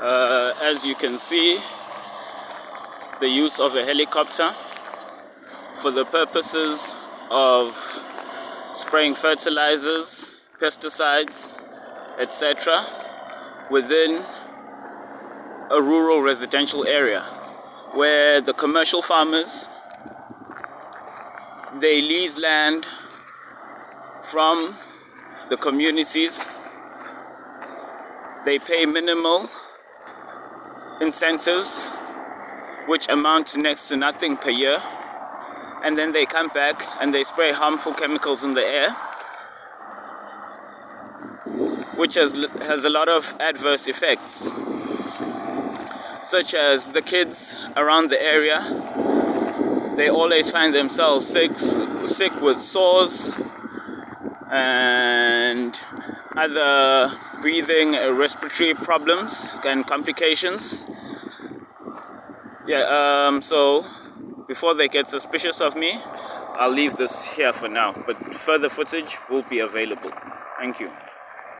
uh, as you can see the use of a helicopter for the purposes of spraying fertilizers pesticides etc within a rural residential area where the commercial farmers they lease land from the communities. They pay minimal incentives which amount to next to nothing per year. And then they come back and they spray harmful chemicals in the air which has, has a lot of adverse effects such as the kids around the area they always find themselves sick sick with sores and other breathing uh, respiratory problems and complications. Yeah um, so before they get suspicious of me I'll leave this here for now but further footage will be available. Thank you